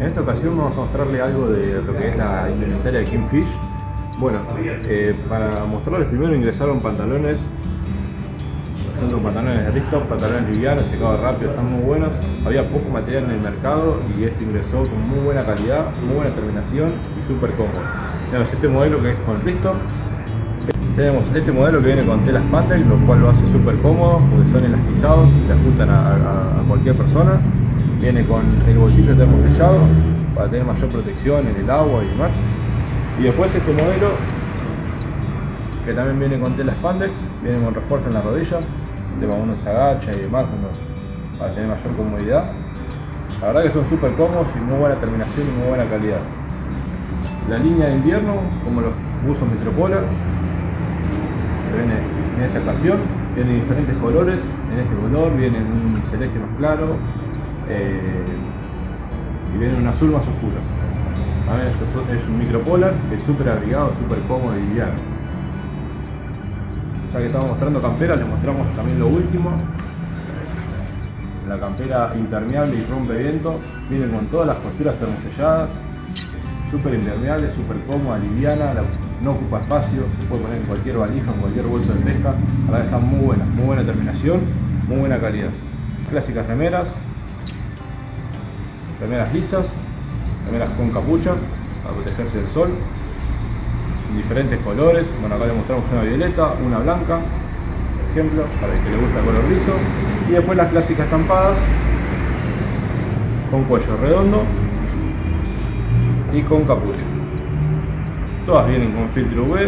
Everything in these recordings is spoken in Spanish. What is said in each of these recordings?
En esta ocasión vamos a mostrarle algo de lo que es la indumentaria de Kingfish. Bueno, eh, para mostrarles primero ingresaron pantalones, son pantalones de Risto, pantalones livianos, secados rápido, están muy buenos. Había poco material en el mercado y este ingresó con muy buena calidad, muy buena terminación y súper cómodo. Tenemos este modelo que es con Risto. Tenemos este modelo que viene con telas Patel, lo cual lo hace súper cómodo porque son elastizados, se ajustan a cualquier persona viene con el bolsillo termosellado para tener mayor protección en el agua y demás. Y después este modelo que también viene con tela spandex viene con refuerzo en la rodilla de uno se agacha y demás para tener mayor comodidad. La verdad que son súper cómodos y muy buena terminación y muy buena calidad. La línea de invierno como los buzos Metropolar viene en esta ocasión viene en diferentes colores en este color viene en un celeste más claro eh, y viene un azul más oscuro. esto es un micropolar, es súper abrigado, súper cómodo y liviano. Ya que estamos mostrando campera, les mostramos también lo último. La campera impermeable y rompe viento, viene con todas las costuras termoselladas, súper impermeable, súper cómoda, liviana, no ocupa espacio, se puede poner en cualquier valija, en cualquier bolso de pesca. La verdad está muy buena, muy buena terminación, muy buena calidad. Clásicas remeras, remeras lisas, remeras con capucha para protegerse del sol, en diferentes colores. Bueno, acá le mostramos una violeta, una blanca, por ejemplo, para el que le gusta el color liso. Y después las clásicas estampadas con cuello redondo y con capucha. Todas vienen con filtro UV,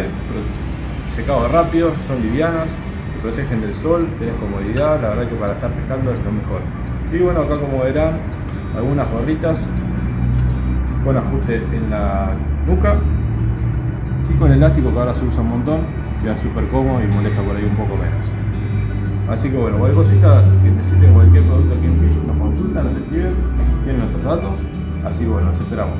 secado rápido, son livianas, se protegen del sol, tenés comodidad, la verdad que para estar pescando es lo mejor. Y bueno, acá como verán, algunas gorritas con ajuste en la nuca y con elástico que ahora se usa un montón queda súper cómodo y molesta por ahí un poco menos. Así que bueno, cualquier cosita que necesiten cualquier producto aquí en Fish nos consultan, nos escriben tienen nuestros datos así que bueno, nos esperamos